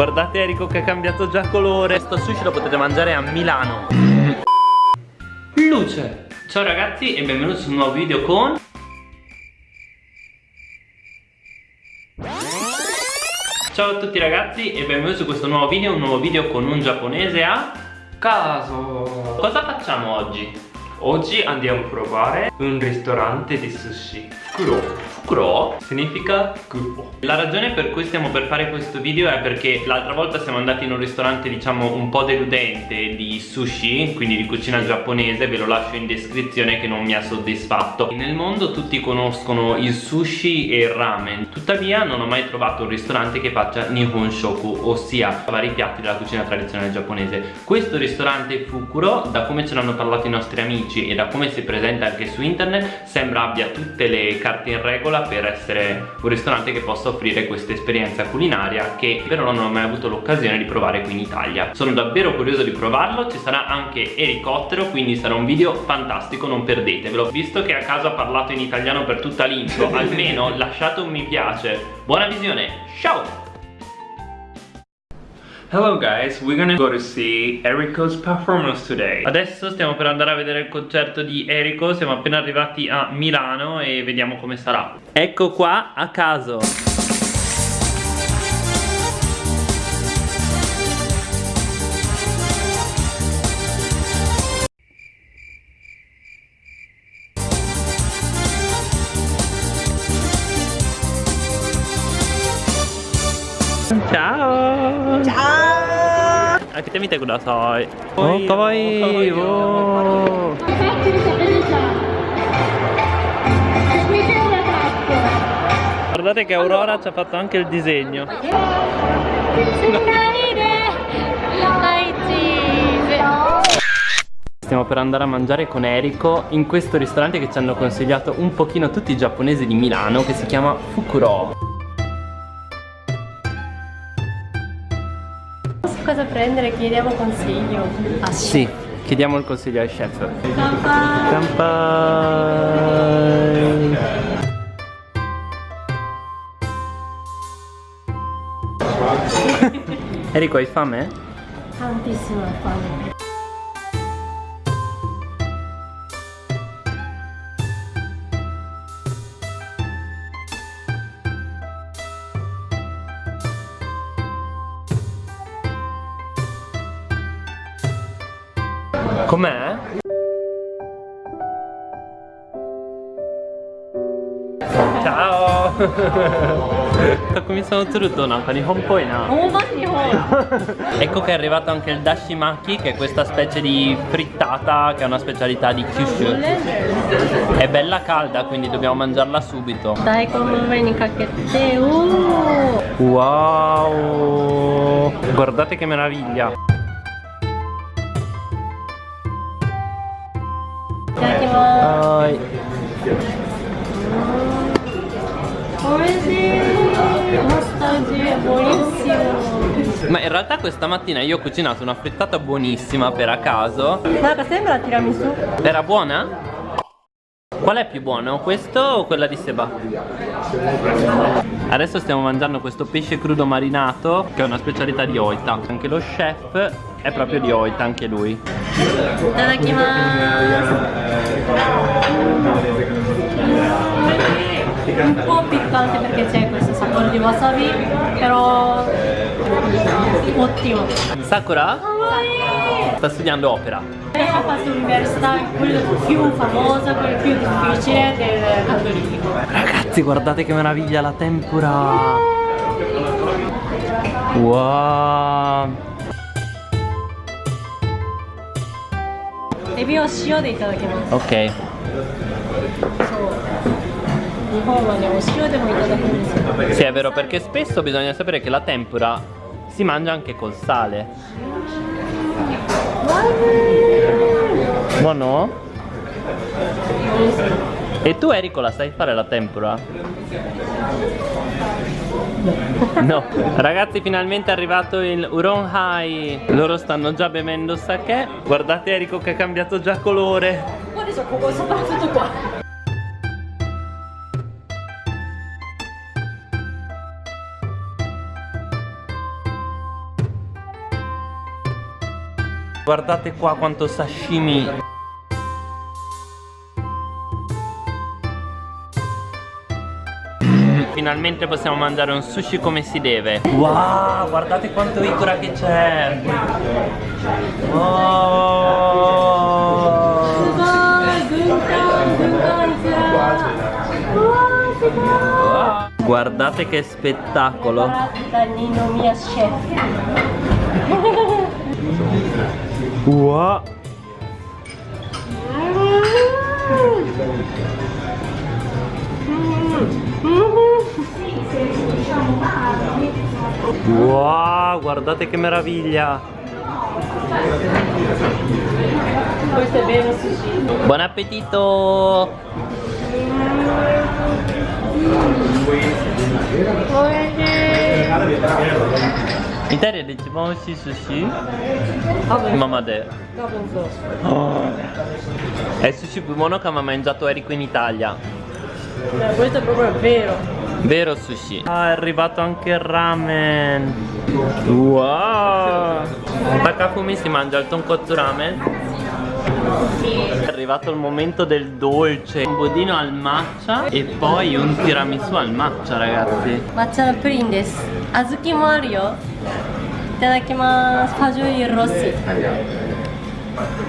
Guardate Eriko che ha cambiato già colore. Questo sushi lo potete mangiare a Milano. Luce. Ciao ragazzi e benvenuti su un nuovo video con Ciao a tutti ragazzi e benvenuti su questo nuovo video Un nuovo video con un giapponese a caso. Cosa facciamo oggi? Oggi andiamo a provare un ristorante di sushi. Fukuro Fukuro significa cupo La ragione per cui stiamo per fare questo video è perché l'altra volta siamo andati in un ristorante diciamo un po' deludente di sushi Quindi di cucina giapponese, ve lo lascio in descrizione che non mi ha soddisfatto. Nel mondo tutti conoscono il sushi e il ramen. Tuttavia non ho mai trovato un ristorante che faccia Nihon Shoku Ossia vari piatti della cucina tradizionale giapponese. Questo ristorante Fukuro, da come ce l'hanno parlato i nostri amici e da come si presenta anche su internet sembra abbia tutte le carte in regola per essere un ristorante che possa offrire questa esperienza culinaria che però non ho mai avuto l'occasione di provare qui in Italia. Sono davvero curioso di provarlo ci sarà anche elicottero quindi sarà un video fantastico non perdetevelo. Visto che a caso ha parlato in italiano per tutta l'intro almeno lasciate un mi piace. Buona visione ciao Hello guys, we're gonna go to see Eriko's performance today. Adesso stiamo per andare a vedere il concerto di Eriko Siamo appena arrivati a Milano e vediamo come sarà. Ecco qua a caso 開けてみてください。お、かわいい。お Guardate che Aurora ci ha fatto anche il disegno. Stiamo per andare a mangiare con Eriko in questo ristorante che ci hanno consigliato un pochino tutti i giapponesi di Milano che si chiama Fukuro. Cosa prendere, chiediamo consiglio. Ah, sì, chiediamo il consiglio al chef. Kanpai! Kanpai! Enrico, hai fame? Tantissima fame. Com'è? Ciao! Come sono tutto Nanka Nihon poi na. Ecco che è arrivato anche il dashimaki che è questa specie di frittata che è una specialità di Kyushu. È bella calda quindi dobbiamo mangiarla subito. Dai come vieni cacchette uh! Wow! Guardate che meraviglia! いただきますはいおいしい Ma in realtà questa mattina io ho cucinato una frittata buonissima per a caso Guarda, sembra tiramisù Era buona? Qual è più buono? Questo o quella di Seba? Adesso stiamo mangiando questo pesce crudo marinato Che è una specialità di Oita. Anche lo chef è proprio di Oita, anche lui. Un po' piccante perché c'è questo sapore di wasabi però ottimo. Sakura? sta studiando opera ha fatto l'università quello più famoso quello più difficile del cattolico ragazzi guardate che meraviglia la tempura wow エビを塩でいただきます ok 日本はねお塩でもいただくんですよ Sì è vero perché spesso bisogna sapere che la tempura si mangia anche col sale Buono? E tu Enrico la sai fare la tempura? No. Ragazzi finalmente è arrivato il Uron Hai. Loro stanno già bevendo sake. Guardate Enrico che ha cambiato già colore. Guarda soprattutto qua Guardate qua quanto sashimi Finalmente possiamo mangiare un sushi come si deve. Wow, guardate quanto ikura che c'è. Oh Guardate che spettacolo. Danino mia chef. 우와 wow guardate che meraviglia. Buon appetito. Buonasera. Italia de Timon aussi sushi. Mamadè. Oh. È il sushi più buono che ha mangiato Erico in Italia. Eh, questo è proprio vero. Vero sushi. Ah, è arrivato anche il ramen. Wow! Takafumi si mangia il tonkotsu ramen è arrivato il momento del dolce. Un budino al matcha e poi un tiramisù al matcha ragazzi. Matcha no pudding desu Azuki mo aru yo Itadakimasu Fagioli rossi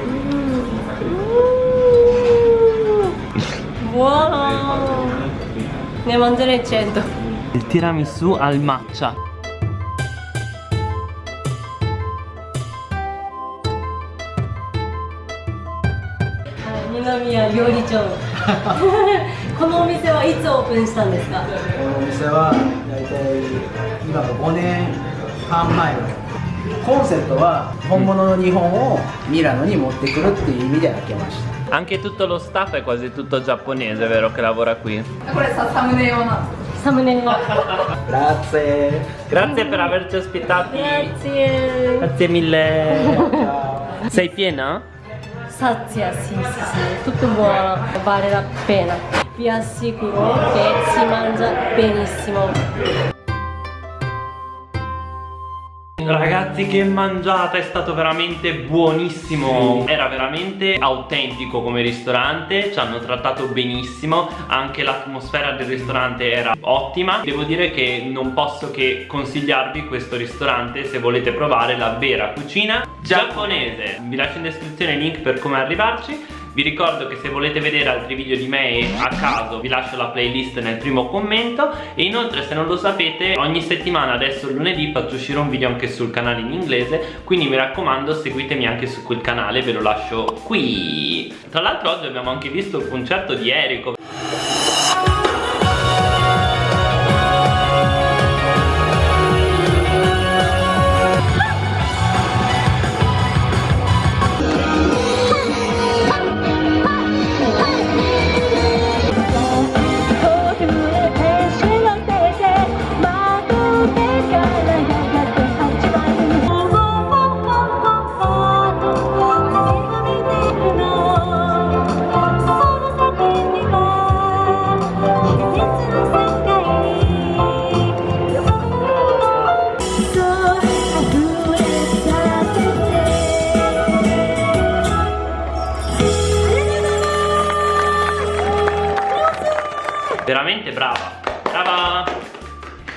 mm. Buono Ne mangerei 100 Il tiramisù al matcha. 二宮料理長このお店はいつオープンしたんですかこのお店は大体今の5年半前コンセプトは本物の日本をミラノに持ってくるっていう意味で開けました Anche tutto lo staff è quasi tutto giapponese, vero? Che lavora qui これさサムネ用なんですサムネが Grazie Grazie per averci ospitati Grazie Grazie mille Sei piena? Sazia, sì, sì, sì, tutto buono, vale la pena. Vi assicuro che si mangia benissimo. Ragazzi che mangiata, è stato veramente buonissimo. Era veramente autentico come ristorante Ci hanno trattato benissimo Anche l'atmosfera del ristorante era ottima. Devo dire che non posso che consigliarvi questo ristorante Se volete provare la vera cucina giapponese. Vi lascio in descrizione il link per come arrivarci vi ricordo che se volete vedere altri video di me a caso vi lascio la playlist nel primo commento. E inoltre se non lo sapete ogni settimana adesso lunedì faccio uscire un video anche sul canale in inglese. Quindi mi raccomando seguitemi anche su quel canale ve lo lascio qui. Tra l'altro oggi abbiamo anche visto il concerto di Eriko veramente brava. Brava.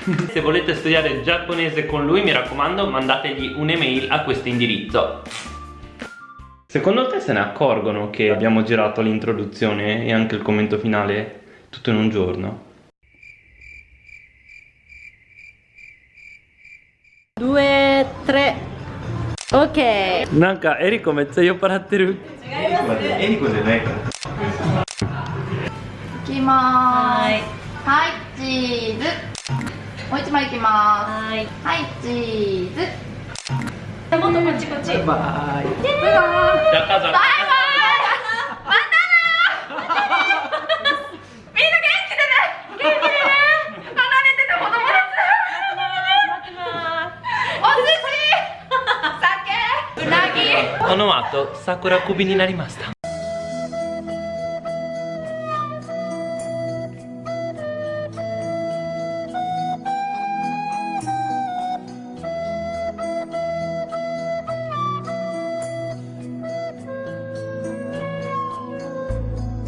Se volete studiare il giapponese con lui mi raccomando mandategli un'email a questo indirizzo. Secondo te se ne accorgono che abbiamo girato l'introduzione e anche il commento finale tutto in un giorno? Due, tre. Ok. Nanka, eri come sei io paratteri Eri cos'è? まーすはいチーズもう一枚いきまはい。ーすはいチーズもっとこっちこっち。バイバイ じゃあ母さんみんな元気でね元気でね離れてた子供たちお寿司酒うなぎこの後桜首になりました